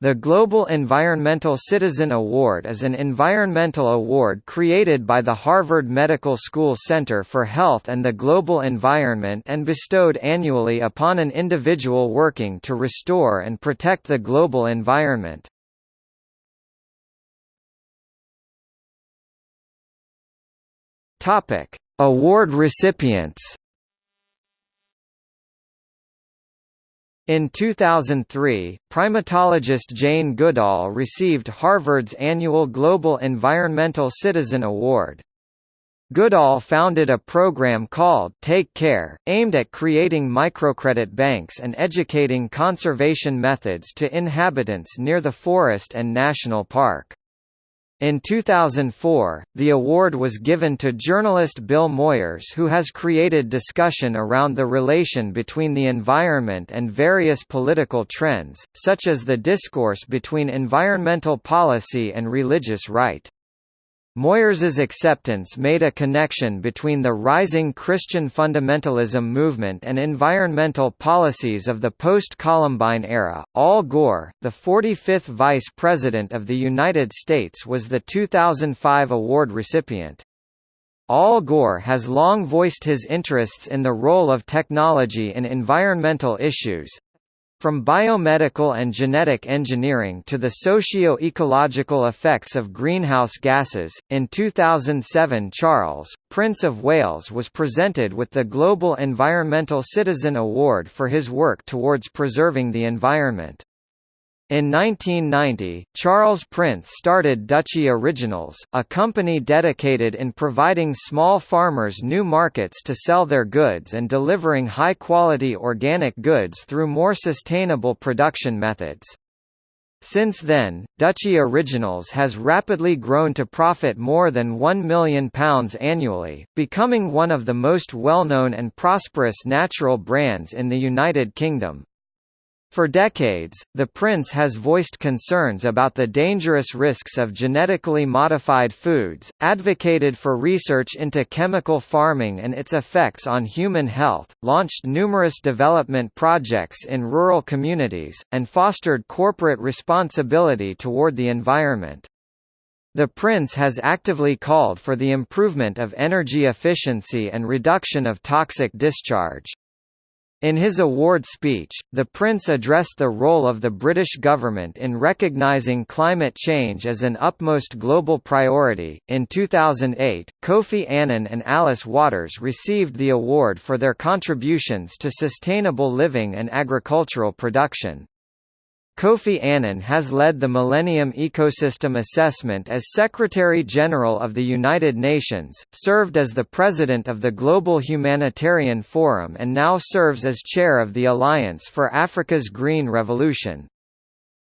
The Global Environmental Citizen Award is an environmental award created by the Harvard Medical School Center for Health and the Global Environment and bestowed annually upon an individual working to restore and protect the global environment. Award recipients In 2003, primatologist Jane Goodall received Harvard's annual Global Environmental Citizen Award. Goodall founded a program called TACARE, aimed at creating microcredit banks and educating conservation methods to inhabitants near the forest and national park. In 2004, the award was given to journalist Bill Moyers who has created discussion around the relation between the environment and various political trends, such as the discourse between environmental policy and religious right. Moyers's acceptance made a connection between the rising Christian fundamentalism movement and environmental policies of the post-Columbine era. Al Gore, the 45th Vice President of the United States was the 2005 award recipient. Al Gore has long voiced his interests in the role of technology in environmental issues, from biomedical and genetic engineering to the socio-ecological effects of greenhouse gases, in 2007 Charles, Prince of Wales was presented with the Global Environmental Citizen Award for his work towards preserving the environment. In 1990, Charles Prince started Duchy Originals, a company dedicated in providing small farmers new markets to sell their goods and delivering high-quality organic goods through more sustainable production methods. Since then, Duchy Originals has rapidly grown to profit more than £1 million annually, becoming one of the most well-known and prosperous natural brands in the United Kingdom. For decades, the Prince has voiced concerns about the dangerous risks of genetically modified foods, advocated for research into chemical farming and its effects on human health, launched numerous development projects in rural communities, and fostered corporate responsibility toward the environment. The Prince has actively called for the improvement of energy efficiency and reduction of toxic discharge. In his award speech, the Prince addressed the role of the British government in recognising climate change as an utmost global priority. In 2008, Kofi Annan and Alice Waters received the award for their contributions to sustainable living and agricultural production. Kofi Annan has led the Millennium Ecosystem Assessment as Secretary-General of the United Nations, served as the President of the Global Humanitarian Forum and now serves as Chair of the Alliance for Africa's Green Revolution.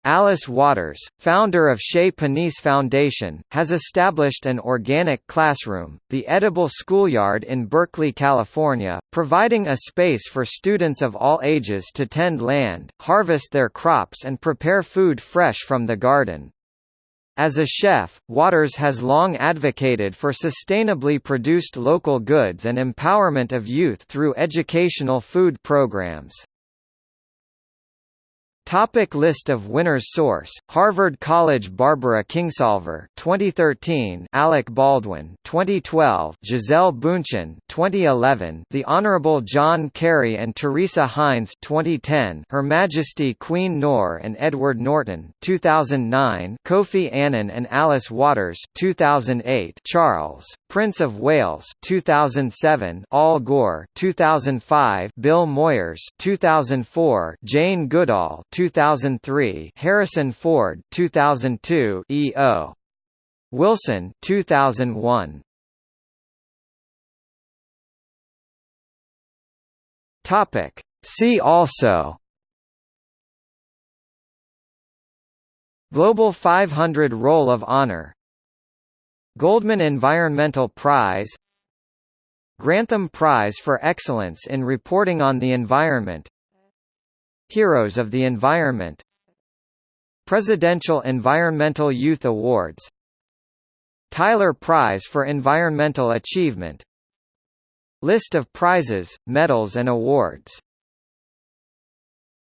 Alice Waters, founder of Chez Panisse Foundation, has established an organic classroom, the Edible Schoolyard in Berkeley, California, providing a space for students of all ages to tend land, harvest their crops and prepare food fresh from the garden. As a chef, Waters has long advocated for sustainably produced local goods and empowerment of youth through educational food programs. Topic list of winners Source: Harvard College Barbara Kingsolver 2013 Alec Baldwin 2012 Gisele Bündchen 2011 The Honorable John Kerry and Teresa Heinz 2010 Her Majesty Queen Noor and Edward Norton 2009 Kofi Annan and Alice Waters 2008 Charles Prince of Wales 2007 Al Gore 2005 Bill Moyers 2004 Jane Goodall 2003 Harrison Ford 2002 E.O. Wilson 2001 Topic. See also. Global 500 Roll of Honor. Goldman Environmental Prize. Grantham Prize for Excellence in Reporting on the Environment Heroes of the Environment Presidential Environmental Youth Awards Tyler Prize for Environmental Achievement List of prizes, medals and awards